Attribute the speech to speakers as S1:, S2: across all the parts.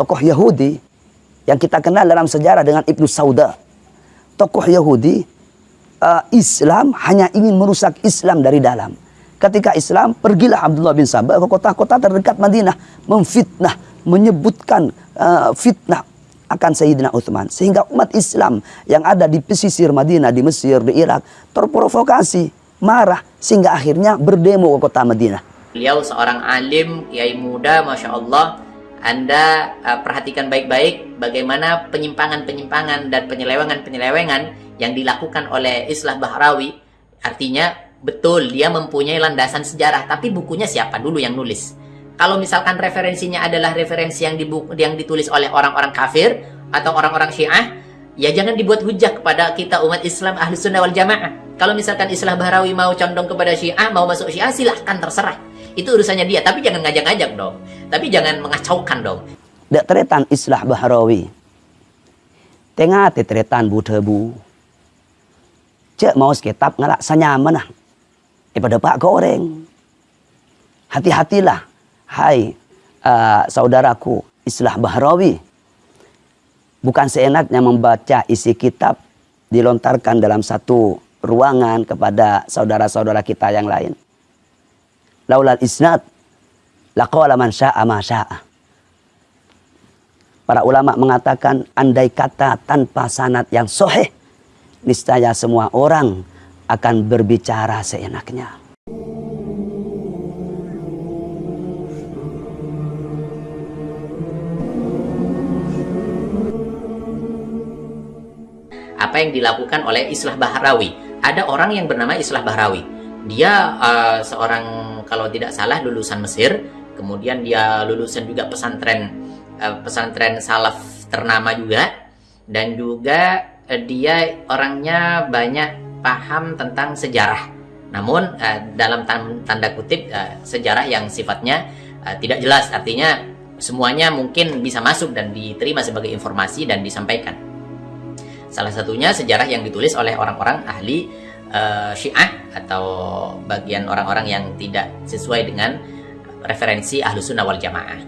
S1: tokoh Yahudi yang kita kenal dalam sejarah dengan Ibnu Sauda. Tokoh Yahudi uh, Islam hanya ingin merusak Islam dari dalam. Ketika Islam, pergilah Abdullah bin Sabah ke kota-kota terdekat Madinah memfitnah, menyebutkan uh, fitnah akan Sayyidina Uthman. Sehingga umat Islam yang ada di pesisir Madinah, di Mesir, di Irak terprovokasi, marah sehingga akhirnya berdemo ke kota Madinah.
S2: Beliau seorang alim, kiai muda, Masya Allah. Anda uh, perhatikan baik-baik bagaimana penyimpangan-penyimpangan dan penyelewengan-penyelewengan yang dilakukan oleh Islah Bahrawi. Artinya Betul, dia mempunyai landasan sejarah, tapi bukunya siapa dulu yang nulis? Kalau misalkan referensinya adalah referensi yang, yang ditulis oleh orang-orang kafir atau orang-orang syiah, ya jangan dibuat hujah kepada kita umat Islam ahli sunnah wal jamaah. Kalau misalkan Islah Bahrawi mau condong kepada syiah, mau masuk syiah, silahkan terserah. Itu urusannya dia, tapi jangan ngajak-ngajak dong. Tapi jangan mengacaukan dong.
S1: Dek teretan Islah Bahrawi. Tengah teretan bu tebu. Cek mau sekitab ngalak sanyaman lah daripada pak goreng. Hati-hatilah, hai uh, saudaraku Islah Bahrawi. Bukan seenaknya membaca isi kitab dilontarkan dalam satu ruangan kepada saudara-saudara kita yang lain. Laulal isnad laqala man sya'a ma sya'a. Para ulama mengatakan andai kata tanpa sanad yang soheh, niscaya semua orang akan berbicara seenaknya.
S2: Apa yang dilakukan oleh Islah Bahrawi? Ada orang yang bernama Islah Bahrawi. Dia uh, seorang kalau tidak salah lulusan Mesir, kemudian dia lulusan juga pesantren uh, pesantren salaf ternama juga dan juga uh, dia orangnya banyak paham tentang sejarah. Namun uh, dalam tanda kutip uh, sejarah yang sifatnya uh, tidak jelas, artinya semuanya mungkin bisa masuk dan diterima sebagai informasi dan disampaikan. Salah satunya sejarah yang ditulis oleh orang-orang ahli uh, Syiah atau bagian orang-orang yang tidak sesuai dengan referensi ahlu sunnah wal jamaah.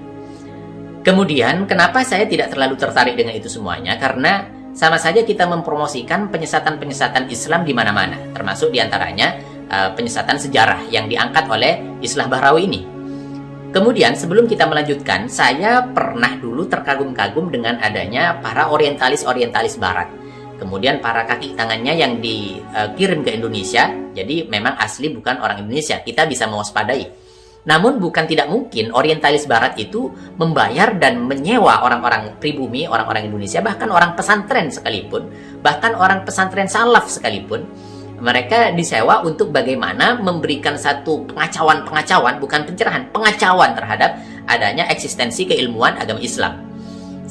S2: Kemudian, kenapa saya tidak terlalu tertarik dengan itu semuanya? Karena sama saja kita mempromosikan penyesatan-penyesatan Islam di mana-mana, termasuk di antaranya uh, penyesatan sejarah yang diangkat oleh Islah Bahrawi ini. Kemudian sebelum kita melanjutkan, saya pernah dulu terkagum-kagum dengan adanya para orientalis-orientalis barat. Kemudian para kaki tangannya yang dikirim ke Indonesia, jadi memang asli bukan orang Indonesia. Kita bisa mewaspadai namun bukan tidak mungkin orientalis barat itu membayar dan menyewa orang-orang pribumi, orang-orang Indonesia, bahkan orang pesantren sekalipun, bahkan orang pesantren salaf sekalipun, mereka disewa untuk bagaimana memberikan satu pengacauan-pengacauan, bukan pencerahan, pengacauan terhadap adanya eksistensi keilmuan agama Islam.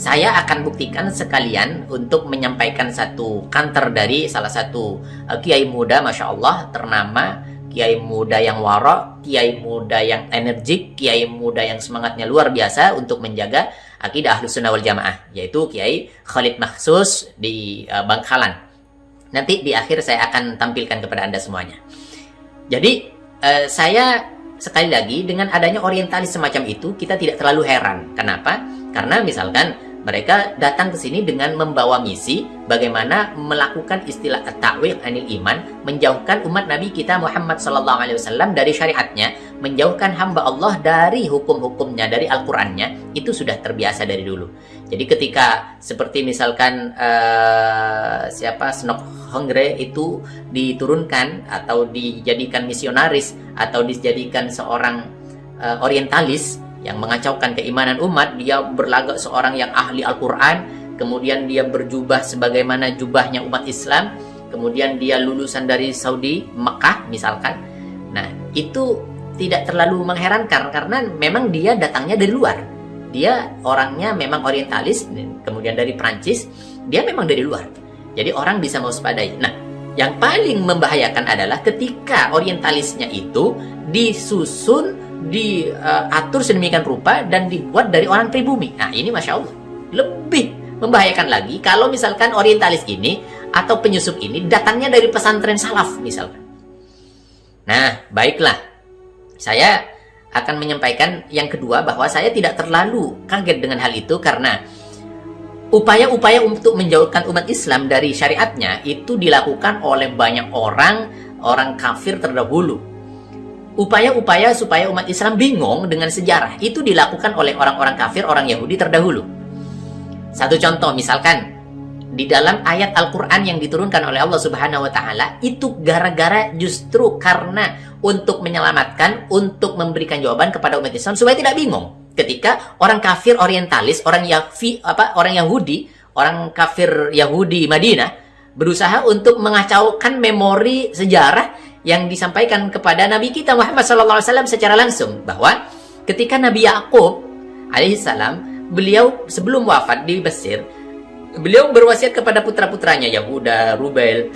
S2: Saya akan buktikan sekalian untuk menyampaikan satu kantor dari salah satu uh, kiai muda, Masya Allah, ternama kiai muda yang warok, kiai muda yang energik, kiai muda yang semangatnya luar biasa untuk menjaga akidah ahlus sunnah wal jamaah, yaitu kiai Khalid Mahsus di uh, Bangkalan. Nanti di akhir saya akan tampilkan kepada anda semuanya. Jadi uh, saya sekali lagi dengan adanya orientalis semacam itu kita tidak terlalu heran. Kenapa? Karena misalkan mereka datang ke sini dengan membawa misi bagaimana melakukan istilah takwil anil iman, menjauhkan umat Nabi kita Muhammad wasallam dari syariatnya, menjauhkan hamba Allah dari hukum-hukumnya, dari Al-Qur'annya, itu sudah terbiasa dari dulu. Jadi ketika seperti misalkan uh, siapa Snok Hongre itu diturunkan atau dijadikan misionaris atau dijadikan seorang uh, orientalis yang mengacaukan keimanan umat, dia berlagak seorang yang ahli Al-Quran, kemudian dia berjubah sebagaimana jubahnya umat Islam, kemudian dia lulusan dari Saudi, Mekah misalkan. Nah, itu tidak terlalu mengherankan karena memang dia datangnya dari luar. Dia orangnya memang orientalis, kemudian dari Prancis, dia memang dari luar. Jadi orang bisa mewaspadai. Nah, yang paling membahayakan adalah ketika orientalisnya itu disusun diatur sedemikian rupa dan dibuat dari orang pribumi. Nah, ini Masya Allah. Lebih membahayakan lagi kalau misalkan orientalis ini atau penyusup ini datangnya dari pesantren salaf misalkan. Nah, baiklah. Saya akan menyampaikan yang kedua bahwa saya tidak terlalu kaget dengan hal itu karena upaya-upaya untuk menjauhkan umat Islam dari syariatnya itu dilakukan oleh banyak orang orang kafir terdahulu. Upaya-upaya supaya umat Islam bingung dengan sejarah itu dilakukan oleh orang-orang kafir, orang Yahudi terdahulu. Satu contoh misalkan di dalam ayat Al-Quran yang diturunkan oleh Allah Subhanahu wa Ta'ala itu gara-gara justru karena untuk menyelamatkan, untuk memberikan jawaban kepada umat Islam supaya tidak bingung. Ketika orang kafir orientalis, orang Yafi, apa orang Yahudi, orang kafir Yahudi Madinah berusaha untuk mengacaukan memori sejarah yang disampaikan kepada Nabi kita Muhammad SAW secara langsung bahwa ketika Nabi Yakub alaihissalam beliau sebelum wafat di Mesir beliau berwasiat kepada putra-putranya Yahuda, Rubel,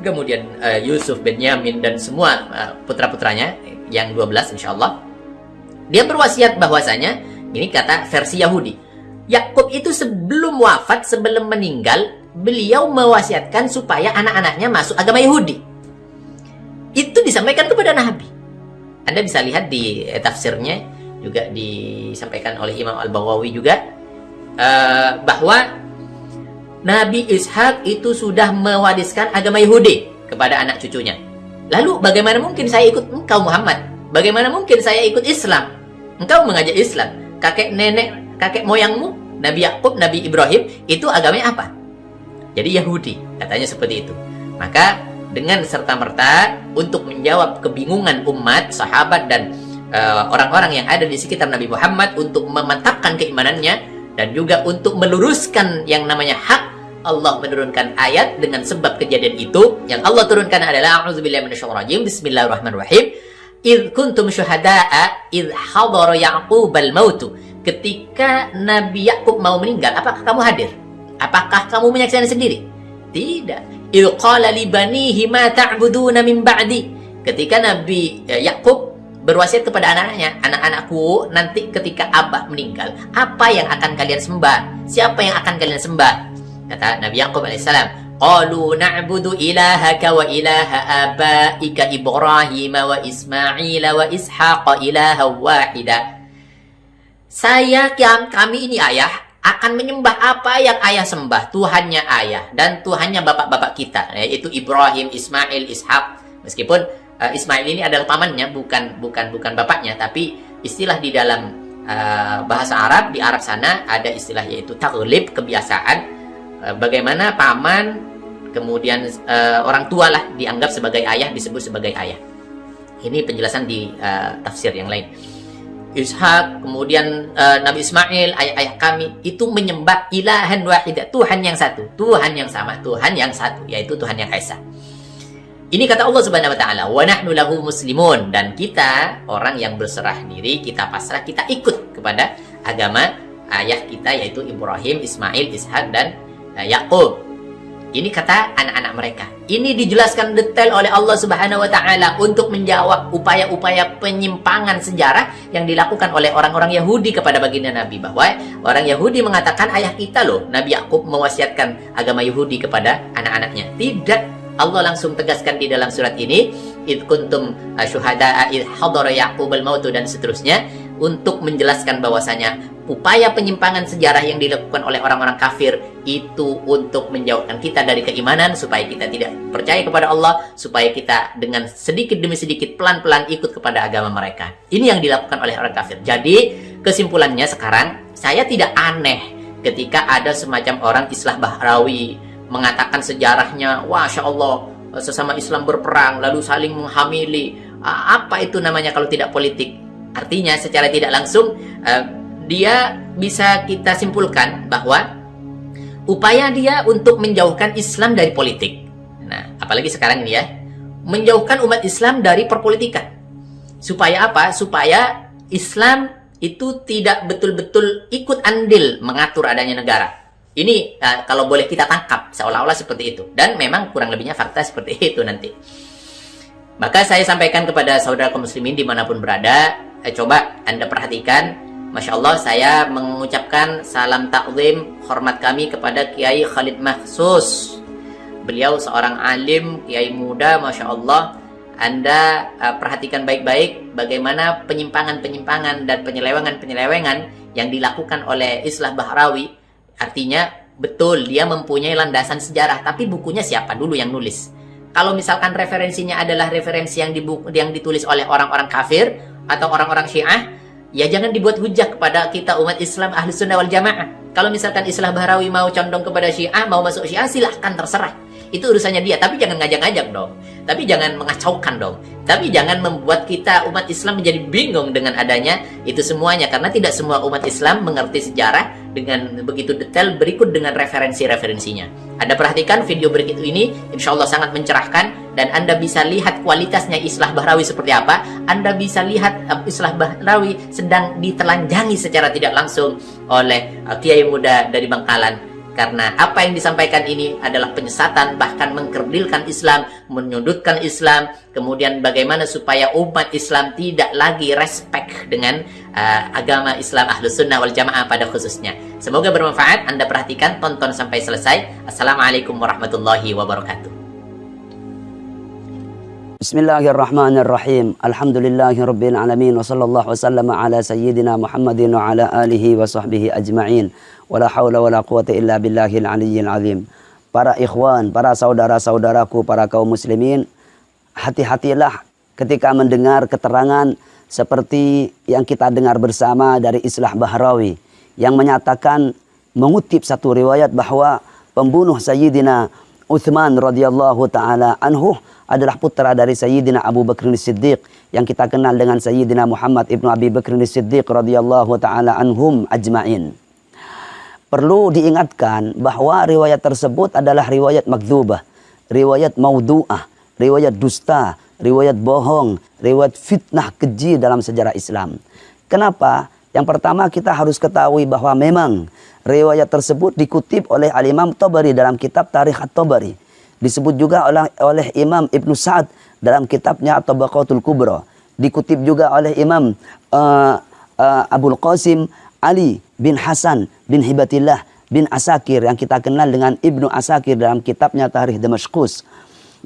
S2: kemudian uh, Yusuf, Benyamin dan semua uh, putra-putranya yang 12 insya Allah dia berwasiat bahwasanya ini kata versi Yahudi Yakub itu sebelum wafat sebelum meninggal beliau mewasiatkan supaya anak-anaknya masuk agama Yahudi itu disampaikan kepada Nabi Anda bisa lihat di eh, tafsirnya juga disampaikan oleh Imam Al-Bawawi juga uh, bahwa Nabi Ishak itu sudah mewariskan agama Yahudi kepada anak cucunya. Lalu bagaimana mungkin saya ikut engkau Muhammad? Bagaimana mungkin saya ikut Islam? Engkau mengajak Islam. Kakek nenek, kakek moyangmu, Nabi Yakub, Nabi Ibrahim, itu agamanya apa? Jadi Yahudi, katanya seperti itu. Maka dengan serta-merta untuk menjawab kebingungan umat, sahabat dan eh, orang-orang uh, yang ada di sekitar Nabi Muhammad untuk memantapkan keimanannya dan juga untuk meluruskan yang namanya hak. Allah menurunkan ayat dengan sebab kejadian itu. Yang Allah turunkan adalah a'udzubillahi minasyaitonir bismillahirrahmanirrahim. Id kuntum syuhada'a id hadara yaqub al maut. Ketika Nabi Yakub mau meninggal apakah kamu hadir? Apakah kamu menyaksikan sendiri? Tidak id qala li banihi ma ta'buduna min ba'di. Ketika Nabi eh, Yakub berwasiat kepada anak-anaknya anak-anakku nanti ketika abah meninggal apa yang akan kalian sembah? Siapa yang akan kalian sembah? Kata Nabi Yaqub alaihissalam, "Qalu na'budu ilahaka wa ilaha abaika Ibrahim wa Ismail wa Ishaq ilaha wahida." Saya kami ini ayah akan menyembah apa yang ayah sembah, Tuhannya ayah dan Tuhannya bapak-bapak kita, yaitu Ibrahim, Ismail, Ishak. Meskipun uh, Ismail ini adalah pamannya, bukan bukan bukan bapaknya, tapi istilah di dalam uh, bahasa Arab di Arab sana ada istilah yaitu taglib kebiasaan Eh, bagaimana paman kemudian uh, orang tua lah dianggap sebagai ayah disebut sebagai ayah. Ini penjelasan di uh, tafsir yang lain. Ishak, kemudian uh, Nabi Ismail, ayah-ayah kami itu menyembah ilahan wahidah, Tuhan yang satu, Tuhan yang sama, Tuhan yang satu, yaitu Tuhan yang Esa. Ini kata Allah Subhanahu wa taala, "Wa nahnu lahu muslimun" dan kita orang yang berserah diri, kita pasrah, kita ikut kepada agama ayah kita yaitu Ibrahim, Ismail, Ishak dan Nah, Yakub. Ini kata anak-anak mereka. Ini dijelaskan detail oleh Allah Subhanahu wa taala untuk menjawab upaya-upaya penyimpangan sejarah yang dilakukan oleh orang-orang Yahudi kepada baginda Nabi bahwa orang Yahudi mengatakan ayah kita loh Nabi Yakub mewasiatkan agama Yahudi kepada anak-anaknya. Tidak Allah langsung tegaskan di dalam surat ini id kuntum syuhada id hadara yaqub al maut dan seterusnya untuk menjelaskan bahwasanya upaya penyimpangan sejarah yang dilakukan oleh orang-orang kafir itu untuk menjauhkan kita dari keimanan supaya kita tidak percaya kepada Allah supaya kita dengan sedikit demi sedikit pelan-pelan ikut kepada agama mereka ini yang dilakukan oleh orang kafir jadi kesimpulannya sekarang saya tidak aneh ketika ada semacam orang Islah Bahrawi mengatakan sejarahnya, Masya Allah, sesama Islam berperang, lalu saling menghamili. Apa itu namanya kalau tidak politik? Artinya secara tidak langsung, uh, dia bisa kita simpulkan bahwa upaya dia untuk menjauhkan Islam dari politik. Nah, apalagi sekarang ini ya, menjauhkan umat Islam dari perpolitikan. Supaya apa? Supaya Islam itu tidak betul-betul ikut andil mengatur adanya negara ini uh, kalau boleh kita tangkap seolah-olah seperti itu. Dan memang kurang lebihnya fakta seperti itu nanti. Maka saya sampaikan kepada saudara kaum muslimin di mana pun berada, eh, coba Anda perhatikan, Masya Allah saya mengucapkan salam taklim hormat kami kepada Kiai Khalid Mahsus. Beliau seorang alim, Kiai muda, Masya Allah. Anda uh, perhatikan baik-baik bagaimana penyimpangan-penyimpangan dan penyelewengan-penyelewengan yang dilakukan oleh Islah Bahrawi. Artinya betul dia mempunyai landasan sejarah, tapi bukunya siapa dulu yang nulis? Kalau misalkan referensinya adalah referensi yang, yang ditulis oleh orang-orang kafir atau orang-orang Syiah, ya jangan dibuat hujah kepada kita umat Islam ahli sunnah wal jamaah. Kalau misalkan Islah Bahrawi mau condong kepada Syiah, mau masuk Syiah, silahkan terserah. Itu urusannya dia tapi jangan ngajak-ngajak dong. Tapi jangan mengacaukan dong. Tapi jangan membuat kita umat Islam menjadi bingung dengan adanya itu semuanya. Karena tidak semua umat Islam mengerti sejarah dengan begitu detail berikut dengan referensi-referensinya. Anda perhatikan video berikut ini insya Allah sangat mencerahkan dan Anda bisa lihat kualitasnya Islah Bahrawi seperti apa. Anda bisa lihat uh, Islah Bahrawi sedang ditelanjangi secara tidak langsung oleh uh, Kiai Muda dari Bangkalan karena apa yang disampaikan ini adalah penyesatan bahkan mengkerdilkan Islam, menyudutkan Islam, kemudian bagaimana supaya umat Islam tidak lagi respect dengan uh, agama Islam Ahlus Sunnah wal Jamaah pada khususnya. Semoga bermanfaat. Anda perhatikan, tonton sampai selesai. Assalamualaikum warahmatullahi wabarakatuh.
S1: Bismillahirrahmanirrahim. Alhamdulillahirabbil alamin wa sallallahu wasallam ala sayyidina Muhammadin wa ala alihi wa sahbihi ajma'in. Wala haula wala quwata illa billahil aliyyil azim. Para ikhwan, para saudara-saudaraku, para kaum muslimin, hati-hatilah ketika mendengar keterangan seperti yang kita dengar bersama dari Islah Bahrawi yang menyatakan mengutip satu riwayat bahwa pembunuh Sayyidina Uthman radhiyallahu taala anhu adalah putra dari Sayyidina Abu Bakr Siddiq yang kita kenal dengan Sayyidina Muhammad ibnu Abi Bakr Siddiq radhiyallahu taala anhum ajmain. Perlu diingatkan bahwa riwayat tersebut adalah riwayat makdzubah, riwayat maudu'ah, riwayat dusta, riwayat bohong, riwayat fitnah keji dalam sejarah Islam. Kenapa? Yang pertama kita harus ketahui bahwa memang riwayat tersebut dikutip oleh Al-Imam Tabari dalam kitab Tarikh At-Tabari. Disebut juga oleh, oleh Imam Ibn Sa'ad dalam kitabnya At-Tabaqatul Kubra. Dikutip juga oleh Imam uh, uh, Abul Qasim Ali bin Hasan bin Hibatillah bin Asakir yang kita kenal dengan Ibnu Asakir dalam kitabnya Tarikh Damaskus.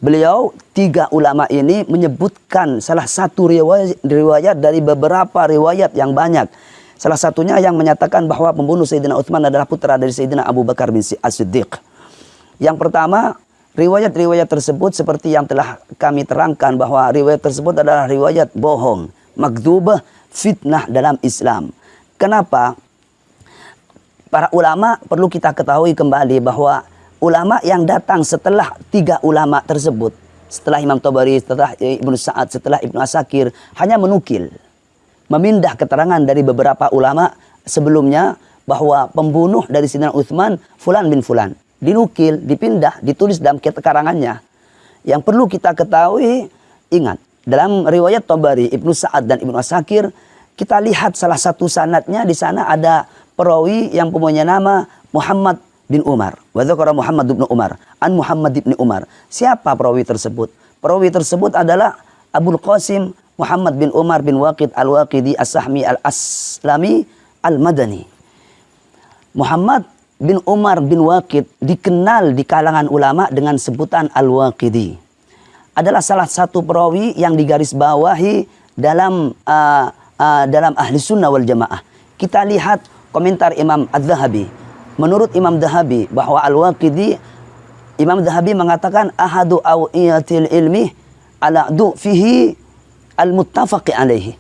S1: Beliau tiga ulama ini menyebutkan salah satu riwayat, riwayat dari beberapa riwayat yang banyak. Salah satunya yang menyatakan bahwa pembunuh Sayyidina Uthman adalah putra dari Sayyidina Abu Bakar bin As-Siddiq. Yang pertama, riwayat-riwayat tersebut seperti yang telah kami terangkan bahwa riwayat tersebut adalah riwayat bohong, makdubah, fitnah dalam Islam. Kenapa? Para ulama perlu kita ketahui kembali bahwa ulama yang datang setelah tiga ulama tersebut, setelah Imam Tabari, setelah Ibnu Sa'ad, setelah Ibnu Asakir, hanya menukil, memindah keterangan dari beberapa ulama sebelumnya bahwa pembunuh dari Sidina Uthman Fulan bin Fulan. Dinukil, dipindah, ditulis dalam karangannya. Yang perlu kita ketahui, ingat, dalam riwayat Tabari, Ibnu Sa'ad dan Ibnu Asakir, kita lihat salah satu sanatnya di sana ada perawi yang punya nama Muhammad bin Umar. Wa Muhammad bin Umar. An Muhammad bin Umar. Siapa perawi tersebut? Perawi tersebut adalah Abdul Qasim Muhammad bin Umar bin Waqid al-Waqidi as-Sahmi al-Aslami al-Madani. Muhammad bin Umar bin Waqid dikenal di kalangan ulama dengan sebutan al-Waqidi. Adalah salah satu perawi yang digarisbawahi dalam uh, uh, dalam ahli sunnah wal jamaah. Kita lihat komentar Imam Az-Zahabi. Menurut Imam Zahabi bahwa Al-Waqidi Imam Zahabi mengatakan ahadu awiyatil ilmi ala du fihi al-muttafaqi alaihi.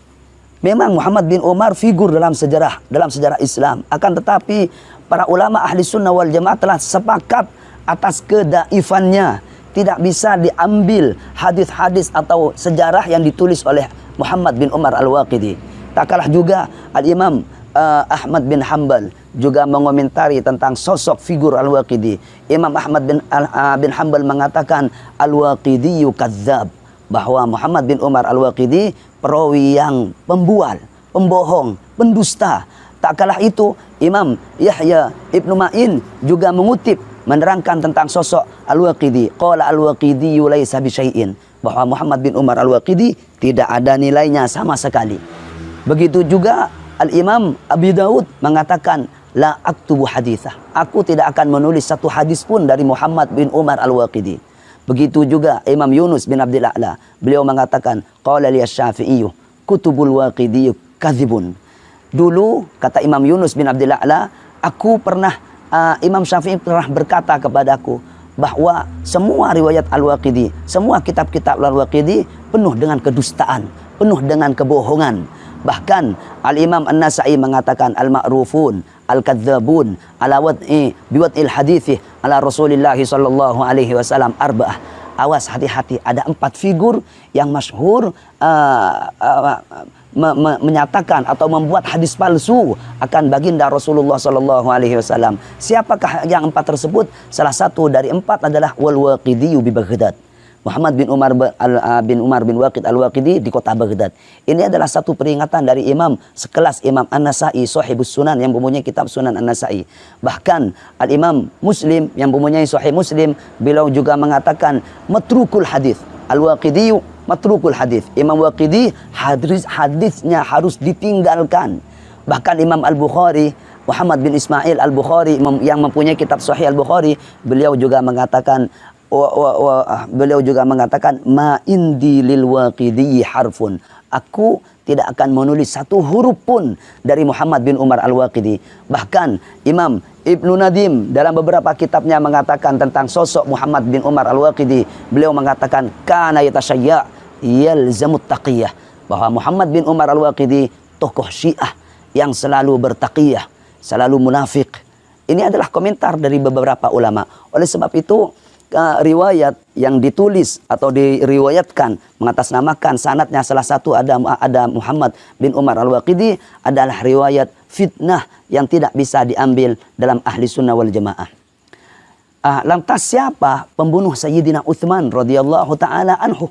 S1: Memang Muhammad bin Umar figur dalam sejarah dalam sejarah Islam. Akan tetapi para ulama ahli sunnah wal jamaah telah sepakat atas kedaifannya. Tidak bisa diambil hadis-hadis atau sejarah yang ditulis oleh Muhammad bin Umar al-Waqidi. Tak kalah juga Al-Imam uh, Ahmad bin Hanbal juga mengomentari tentang sosok figur Al-Waqidi. Imam Ahmad bin, uh, bin Hanbal mengatakan Al-Waqidi kadzab bahwa Muhammad bin Umar Al-Waqidi perawi yang pembual, pembohong, pendusta. Tak kalah itu Imam Yahya Ibnu Ma'in juga mengutip menerangkan tentang sosok Al-Waqidi. Qala Al-Waqidi laisa bisyai'in bahwa Muhammad bin Umar Al-Waqidi tidak ada nilainya sama sekali. Begitu juga Al-Imam Abi Daud mengatakan la aktubu hadithah. Aku tidak akan menulis satu hadis pun dari Muhammad bin Umar Al-Waqidi. Begitu juga Imam Yunus bin Abdul A'la. Beliau mengatakan qala li Syafi'i kutubul waqidi kadzibun. Dulu kata Imam Yunus bin Abdul A'la, aku pernah uh, Imam Syafi'i pernah berkata kepadaku bahwa semua riwayat Al-Waqidi, semua kitab-kitab Al-Waqidi penuh dengan kedustaan, penuh dengan kebohongan. Bahkan Al-Imam An-Nasa'i mengatakan al-ma'rufun, al-kadzabun, ala wad'i biwad'il hadithi ala Rasulillah sallallahu alaihi wasallam arba'ah. Awas hati-hati ada empat figur yang masyhur uh, uh, me me menyatakan atau membuat hadis palsu akan baginda Rasulullah sallallahu alaihi wasallam. Siapakah yang empat tersebut? Salah satu dari empat adalah wal waqidi bi Baghdad. Muhammad bin Umar bin Umar bin Waqid al-Waqidi di kota Baghdad. Ini adalah satu peringatan dari imam sekelas Imam An-Nasai Sahibus Sunan yang mempunyai kitab Sunan An-Nasai. Bahkan Al-Imam Muslim yang mempunyai Sahih Muslim beliau juga mengatakan matrukul hadis. Al-Waqidi matrukul hadis. Imam Waqidi hadis hadisnya harus ditinggalkan. Bahkan Imam Al-Bukhari Muhammad bin Ismail Al-Bukhari yang mempunyai kitab Sahih Al-Bukhari beliau juga mengatakan wa, wa, wa, ah, beliau juga mengatakan ma indi lil waqidi harfun aku tidak akan menulis satu huruf pun dari Muhammad bin Umar Al-Waqidi bahkan Imam Ibnu Nadim dalam beberapa kitabnya mengatakan tentang sosok Muhammad bin Umar Al-Waqidi beliau mengatakan kana yatashayya yalzamut taqiyah bahwa Muhammad bin Umar Al-Waqidi tokoh Syiah yang selalu bertaqiyah selalu munafik ini adalah komentar dari beberapa ulama oleh sebab itu riwayat yang ditulis atau diriwayatkan mengatasnamakan sanatnya salah satu ada ada Muhammad bin Umar Al-Waqidi adalah riwayat fitnah yang tidak bisa diambil dalam ahli sunnah wal jamaah. Uh, lantas siapa pembunuh Sayyidina Uthman radhiyallahu taala anhu?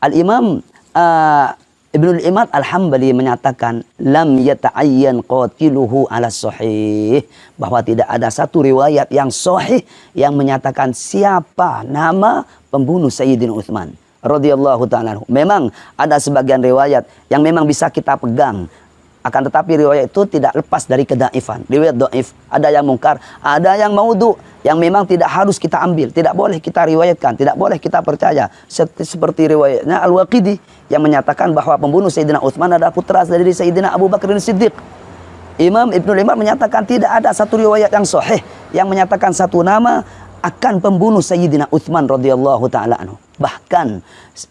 S1: Al-Imam uh, Ibnul Imad Al-Hambali menyatakan lam yata'ayyan qatiluhu ala sahih bahwa tidak ada satu riwayat yang sahih yang menyatakan siapa nama pembunuh Sayyidina Utsman radhiyallahu taala. Memang ada sebagian riwayat yang memang bisa kita pegang akan tetapi riwayat itu tidak lepas dari kedaifan. Riwayat doif, ada yang mungkar, ada yang maudhu, yang memang tidak harus kita ambil, tidak boleh kita riwayatkan, tidak boleh kita percaya. Seperti riwayatnya Al-Waqidi yang menyatakan bahwa pembunuh Sayyidina Utsman adalah putra dari Sayyidina Abu Bakar Siddiq. Imam Ibnu Limar menyatakan tidak ada satu riwayat yang sahih yang menyatakan satu nama akan pembunuh Sayyidina Utsman radhiyallahu taala. Bahkan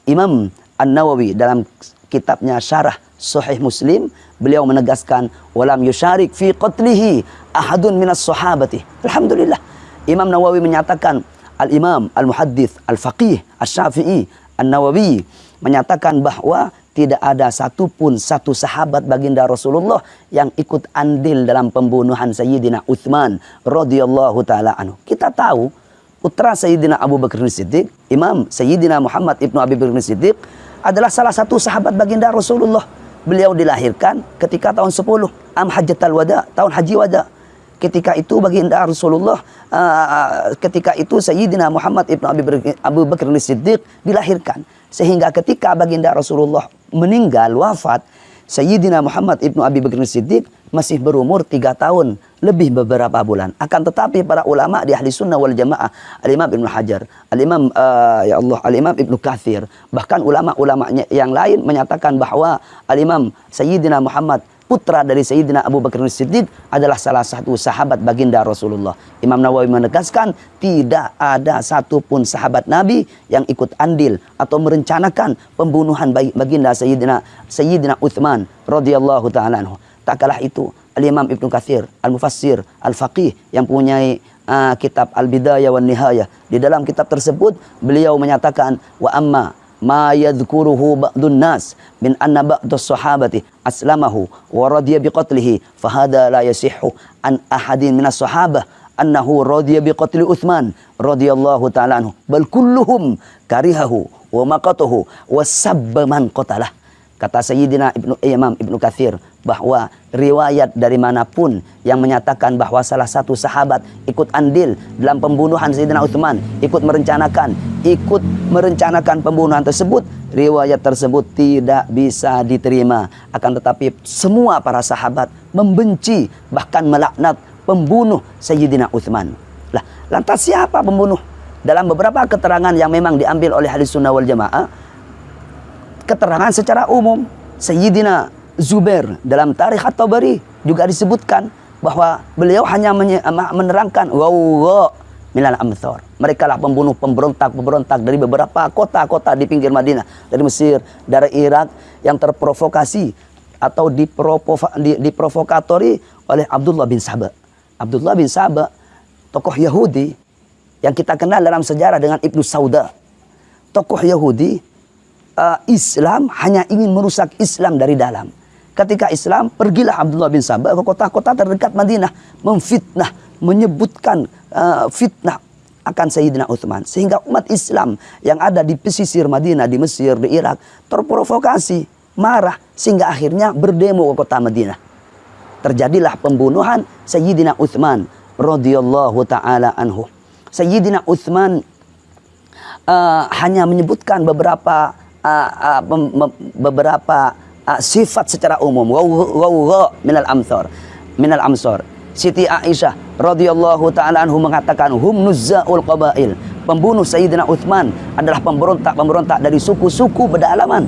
S1: Imam An-Nawawi dalam kitabnya Syarah Sahih Muslim beliau menegaskan walam yusyarik fi qatlihi ahadun minas sahabati. Alhamdulillah. Imam Nawawi menyatakan Al-Imam Al-Muhaddith Al-Faqih Al-Syafi'i An-Nawawi menyatakan bahwa tidak ada satupun satu sahabat baginda Rasulullah yang ikut andil dalam pembunuhan Sayyidina Uthman radhiyallahu taala anhu. Kita tahu putra Sayyidina Abu Bakar Siddiq, Imam Sayyidina Muhammad Ibnu Abi Bakar Siddiq adalah salah satu sahabat baginda Rasulullah beliau dilahirkan ketika tahun 10 am hajjatul wada tahun haji wada. Ketika itu baginda Rasulullah uh, ketika itu Sayyidina Muhammad Abi Abu Bakar Siddiq dilahirkan. Sehingga ketika baginda Rasulullah meninggal wafat Sayyidina Muhammad ibnu Abi Bakar Siddiq masih berumur tiga tahun lebih beberapa bulan. Akan tetapi para ulama di ahli sunnah wal jamaah, al-imam Ibn Hajar, al-imam uh, ya Allah, al-imam Ibn Kathir, bahkan ulama-ulamanya yang lain menyatakan bahwa al-imam Sayyidina Muhammad putra dari Sayyidina Abu Bakar Siddiq adalah salah satu sahabat baginda Rasulullah. Imam Nawawi menegaskan tidak ada satupun sahabat Nabi yang ikut andil atau merencanakan pembunuhan baginda Sayyidina Sayyidina Uthman radhiyallahu taala anhu. Tak kalah itu Al-Imam Ibn Kathir, Al-Mufassir, Al-Faqih yang punya uh, kitab Al-Bidayah wa Nihayah. Di dalam kitab tersebut beliau menyatakan wa amma ma yadhkuruhu ba'dun nas min anna ba'dus sahabati aslamahu wa radiya biqatlihi fahada la yasihhu an ahadin minas sahabah annahu radiya biqatli Uthman radhiyallahu ta'ala anhu. Bal kulluhum karihahu wa maqatuhu wa sabba man qatalah kata Sayyidina Ibnu Imam Ibnu Kathir bahwa riwayat dari mana pun yang menyatakan bahwa salah satu sahabat ikut andil dalam pembunuhan Sayyidina Uthman, ikut merencanakan, ikut merencanakan pembunuhan tersebut, riwayat tersebut tidak bisa diterima. Akan tetapi semua para sahabat membenci bahkan melaknat pembunuh Sayyidina Uthman. Lah, lantas siapa pembunuh? Dalam beberapa keterangan yang memang diambil oleh hadis sunnah wal jamaah, keterangan secara umum Sayyidina Zubair dalam tarikh At-Tabari juga disebutkan bahwa beliau hanya menerangkan wow minal amthor. Mereka lah pembunuh pemberontak-pemberontak dari beberapa kota-kota di pinggir Madinah, dari Mesir, dari Irak yang terprovokasi atau diprovokatori oleh Abdullah bin Sabah. Abdullah bin Sabah, tokoh Yahudi yang kita kenal dalam sejarah dengan Ibnu Sauda. Tokoh Yahudi uh, Islam hanya ingin merusak Islam dari dalam. Ketika Islam, pergilah Abdullah bin Sabah ke kota-kota terdekat Madinah, memfitnah, menyebutkan uh, fitnah akan Sayyidina Uthman. Sehingga umat Islam yang ada di pesisir Madinah, di Mesir, di Irak, terprovokasi, marah, sehingga akhirnya berdemo ke kota Madinah. Terjadilah pembunuhan Sayyidina Uthman radhiyallahu taala anhu. Sayyidina Uthman uh, hanya menyebutkan beberapa uh, uh, beberapa uh, sifat secara umum. Wa minal amsar. Minal amsar. Siti Aisyah radhiyallahu taala anhu mengatakan hum nuzzaul qabail. Pembunuh Sayyidina Uthman adalah pemberontak-pemberontak dari suku-suku pedalaman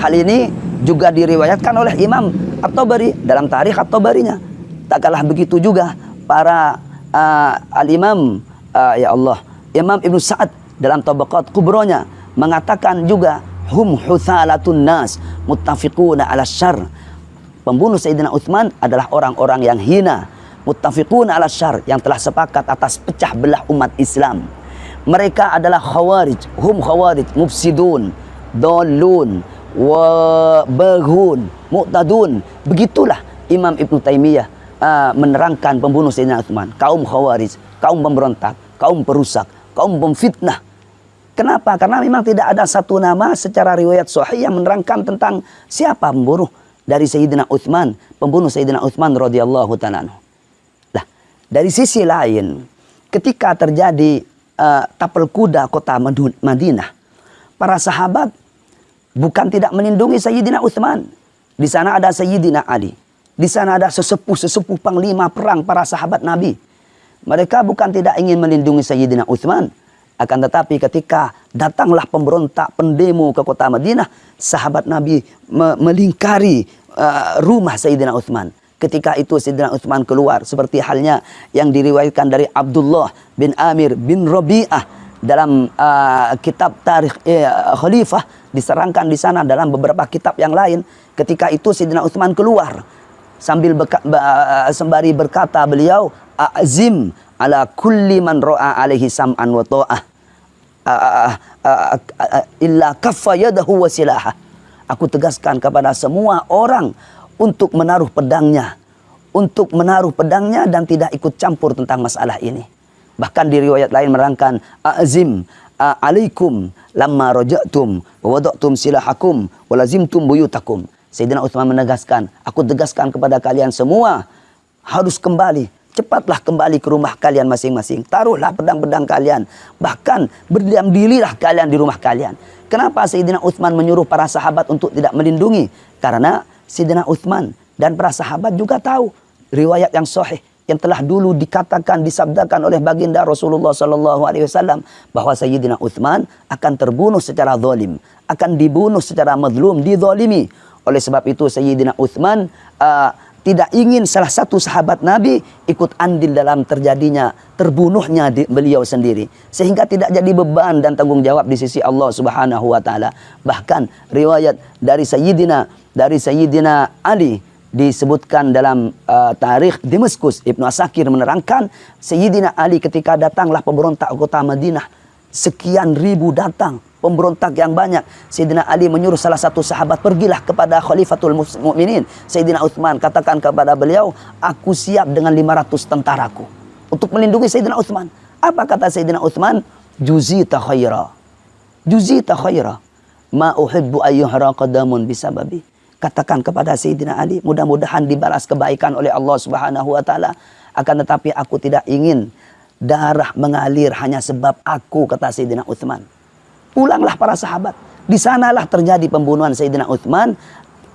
S1: hal ini juga diriwayatkan oleh Imam At-Tabari dalam tarikh At-Tabarinya. Tak kalah begitu juga para uh, al-Imam uh, ya Allah Imam Ibnu Sa'ad dalam Tabaqat Kubronya mengatakan juga hum huthalatun nas muttafiquna ala syar. Pembunuh Sayyidina Uthman adalah orang-orang yang hina, muttafiquna ala syar yang telah sepakat atas pecah belah umat Islam. Mereka adalah khawarij, hum khawarij mufsidun, dolun, wa baghun, mu'tadun. Begitulah Imam Ibn Taimiyah uh, menerangkan pembunuh Sayyidina Uthman, kaum khawarij, kaum pemberontak, kaum perusak, kaum pemfitnah, Kenapa? Karena memang tidak ada satu nama secara riwayat sahih yang menerangkan tentang siapa pembunuh dari Sayyidina Uthman, pembunuh Sayyidina Uthman radhiyallahu taala. Lah, dari sisi lain, ketika terjadi uh, tapel kuda kota Madinah, para sahabat bukan tidak melindungi Sayyidina Uthman. Di sana ada Sayyidina Ali. Di sana ada sesepuh-sesepuh panglima perang para sahabat Nabi. Mereka bukan tidak ingin melindungi Sayyidina Uthman, akan tetapi ketika datanglah pemberontak, pendemo ke kota Madinah, sahabat Nabi me melingkari uh, rumah Sayyidina Uthman. Ketika itu Sayyidina Uthman keluar seperti halnya yang diriwayatkan dari Abdullah bin Amir bin Rabi'ah dalam uh, kitab tarikh eh, khalifah diserangkan di sana dalam beberapa kitab yang lain ketika itu Sayyidina Uthman keluar sambil beka, uh, sembari berkata beliau azim ala kulli man ra'a alaihi sam'an wa ta'ah illa kaffa yadahu wasilaha. Aku tegaskan kepada semua orang untuk menaruh pedangnya, untuk menaruh pedangnya dan tidak ikut campur tentang masalah ini. Bahkan di riwayat lain merangkan azim alaikum lamma rajatum wa wada'tum silahakum wa lazimtum buyutakum. Sayyidina Utsman menegaskan, aku tegaskan kepada kalian semua harus kembali Cepatlah kembali ke rumah kalian masing-masing. Taruhlah pedang-pedang kalian. Bahkan berdiam dirilah kalian di rumah kalian. Kenapa Sayyidina Uthman menyuruh para sahabat untuk tidak melindungi? Karena Sayyidina Uthman dan para sahabat juga tahu riwayat yang sahih yang telah dulu dikatakan disabdakan oleh baginda Rasulullah wasallam bahwa Sayyidina Uthman akan terbunuh secara zalim, akan dibunuh secara mazlum, dizalimi. Oleh sebab itu Sayyidina Uthman uh, tidak ingin salah satu sahabat Nabi ikut andil dalam terjadinya terbunuhnya di beliau sendiri. Sehingga tidak jadi beban dan tanggung jawab di sisi Allah Subhanahu wa taala. Bahkan riwayat dari Sayyidina dari Sayyidina Ali disebutkan dalam uh, tarikh Damaskus. Ibnu Asakir menerangkan Sayyidina Ali ketika datanglah pemberontak kota Madinah sekian ribu datang pemberontak yang banyak. Sayyidina Ali menyuruh salah satu sahabat pergilah kepada Khalifatul Mukminin, Sayyidina Uthman, katakan kepada beliau, aku siap dengan 500 tentaraku untuk melindungi Sayyidina Uthman. Apa kata Sayyidina Uthman? Juzita khaira. Juzita khaira. Ma uhibbu ayyuhra qadamun bisababi. Katakan kepada Sayyidina Ali, mudah-mudahan dibalas kebaikan oleh Allah Subhanahu wa taala. Akan tetapi aku tidak ingin darah mengalir hanya sebab aku kata Sayyidina Uthman. Pulanglah para sahabat. Di sanalah terjadi pembunuhan Sayyidina Uthman.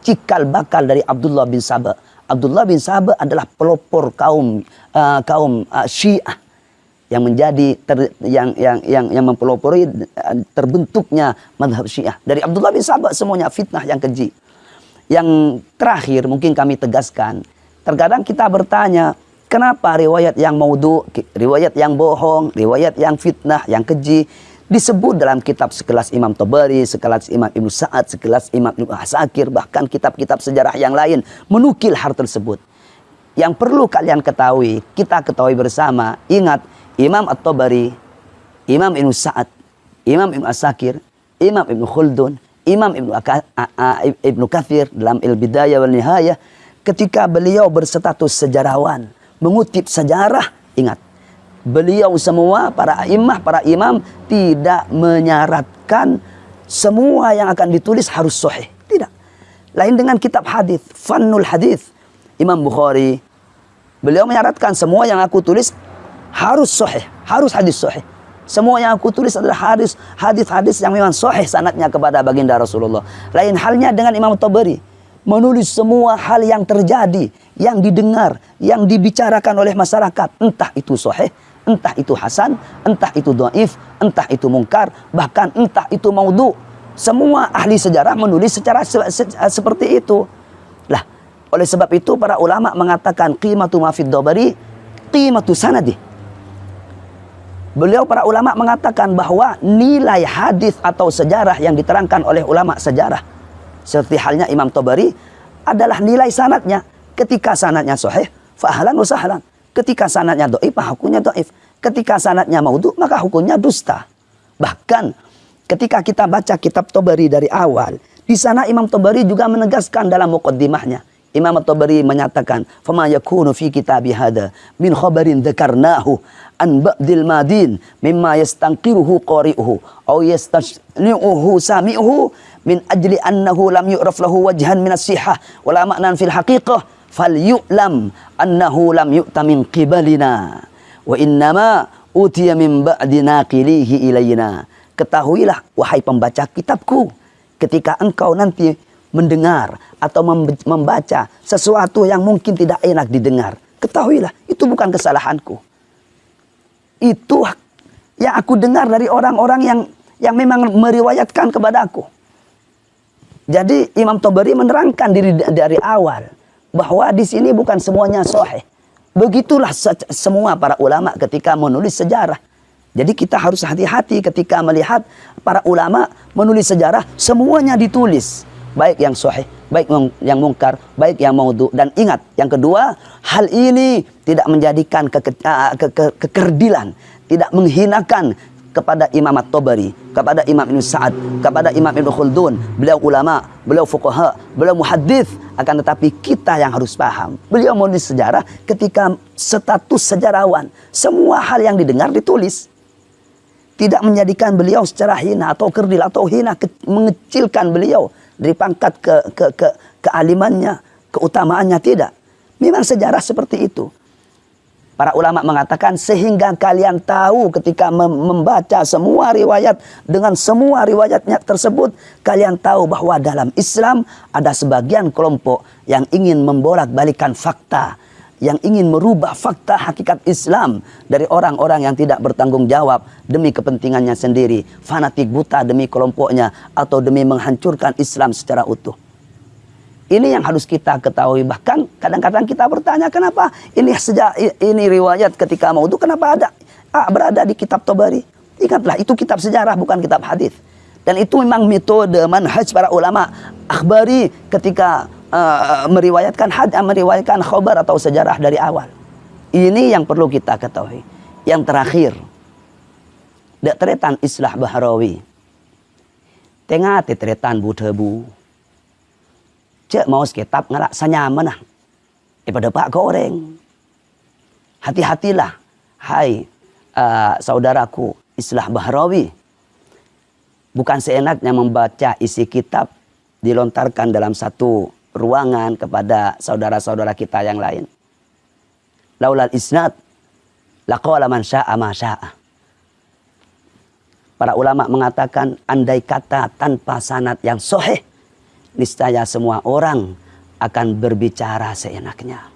S1: Cikal bakal dari Abdullah bin Sabah. Abdullah bin Sabah adalah pelopor kaum uh, kaum uh, Syiah yang menjadi ter, yang yang yang yang mempelopori uh, terbentuknya madhab Syiah dari Abdullah bin Sabah semuanya fitnah yang keji yang terakhir mungkin kami tegaskan. Terkadang kita bertanya, kenapa riwayat yang maudhu, riwayat yang bohong, riwayat yang fitnah, yang keji disebut dalam kitab sekelas Imam Tabari, sekelas Imam Ibnu Sa'ad, sekelas Imam Ibnu Asakir, bahkan kitab-kitab sejarah yang lain menukil hal tersebut. Yang perlu kalian ketahui, kita ketahui bersama, ingat Imam At-Tabari, Imam Ibnu Sa'ad, Imam Ibnu Asakir, Imam Ibnu Khuldun, Imam Ibnu, Ibnu Kathir dalam Il-Bidayah wal Nihayah ketika beliau berstatus sejarawan, mengutip sejarah, ingat, beliau semua para imam para imam tidak menyaratkan semua yang akan ditulis harus sahih. Tidak. Lain dengan kitab hadis, Fannul Hadis. Imam Bukhari beliau menyaratkan semua yang aku tulis harus sahih, harus hadis sahih. Semua yang aku tulis adalah hadis hadis-hadis yang memang sahih sanatnya kepada baginda Rasulullah. Lain halnya dengan Imam Tabari menulis semua hal yang terjadi, yang didengar, yang dibicarakan oleh masyarakat, entah itu sahih, entah itu hasan, entah itu dhaif, entah itu mungkar, bahkan entah itu maudhu. Semua ahli sejarah menulis secara se se seperti itu. Lah, oleh sebab itu para ulama mengatakan qimatu ma fid dabari qimatu sanadi. Beliau para ulama mengatakan bahwa nilai hadis atau sejarah yang diterangkan oleh ulama sejarah seperti halnya Imam Tabari adalah nilai sanatnya. Ketika sanatnya sahih, fahlan wa sahlan. Ketika sanatnya doif, hukumnya doif. Ketika sanatnya maudhu, maka hukumnya dusta. Bahkan ketika kita baca kitab Tabari dari awal, di sana Imam Tabari juga menegaskan dalam mukaddimahnya. Imam At-Tabari menyatakan, "Fama yakunu fi kitabi hada min khabarin dzakarnahu an ba'dil madin mimma yastanqiruhu qari'uhu aw yastashni'uhu sami'uhu min ajli annahu lam yu'raf lahu wajhan min as-sihah wala ma'nan fil falyu'lam annahu lam yu'ta min qibalina wa innama utiya min ba'di naqilihi ilayna." Ketahuilah wahai pembaca kitabku ketika engkau nanti mendengar atau membaca sesuatu yang mungkin tidak enak didengar. Ketahuilah, itu bukan kesalahanku. Itu yang aku dengar dari orang-orang yang yang memang meriwayatkan kepada aku. Jadi Imam Tabari menerangkan diri dari awal bahwa di sini bukan semuanya sahih. Begitulah semua para ulama ketika menulis sejarah. Jadi kita harus hati-hati ketika melihat para ulama menulis sejarah semuanya ditulis baik yang sahih, baik yang mungkar, baik yang maudhu. Dan ingat, yang kedua, hal ini tidak menjadikan ke, ke, ke, ke, kekerdilan, tidak menghinakan kepada Imam At-Tabari, kepada Imam Ibn Sa'ad, kepada Imam Ibn Khaldun. Beliau ulama, beliau fuqaha, beliau muhaddith. Akan tetapi kita yang harus paham. Beliau menulis sejarah ketika status sejarawan. Semua hal yang didengar ditulis. Tidak menjadikan beliau secara hina atau kerdil atau hina, mengecilkan beliau dari pangkat ke, ke, ke kealimannya, keutamaannya tidak. Memang sejarah seperti itu. Para ulama mengatakan sehingga kalian tahu ketika membaca semua riwayat dengan semua riwayatnya tersebut kalian tahu bahwa dalam Islam ada sebagian kelompok yang ingin membolak-balikan fakta yang ingin merubah fakta hakikat Islam dari orang-orang yang tidak bertanggung jawab demi kepentingannya sendiri, fanatik buta demi kelompoknya atau demi menghancurkan Islam secara utuh. Ini yang harus kita ketahui. Bahkan kadang-kadang kita bertanya kenapa ini sejak ini riwayat ketika mau itu kenapa ada ah, berada di kitab Tabari. Ingatlah itu kitab sejarah bukan kitab hadis. Dan itu memang metode manhaj para ulama akhbari ketika uh, meriwayatkan had meriwayatkan khabar atau sejarah dari awal. Ini yang perlu kita ketahui. Yang terakhir, teretan islah bahrawi. Tengah teretan budebu. Cek mau kitab ngalak sanyaman nah. Daripada pak goreng. Hati-hatilah. Hai uh, saudaraku islah bahrawi. Bukan seenaknya membaca isi kitab dilontarkan dalam satu ruangan kepada saudara-saudara kita yang lain. Laulal isnad laqala man syaa ma syaa. Para ulama mengatakan andai kata tanpa sanad yang sahih niscaya semua orang akan berbicara seenaknya.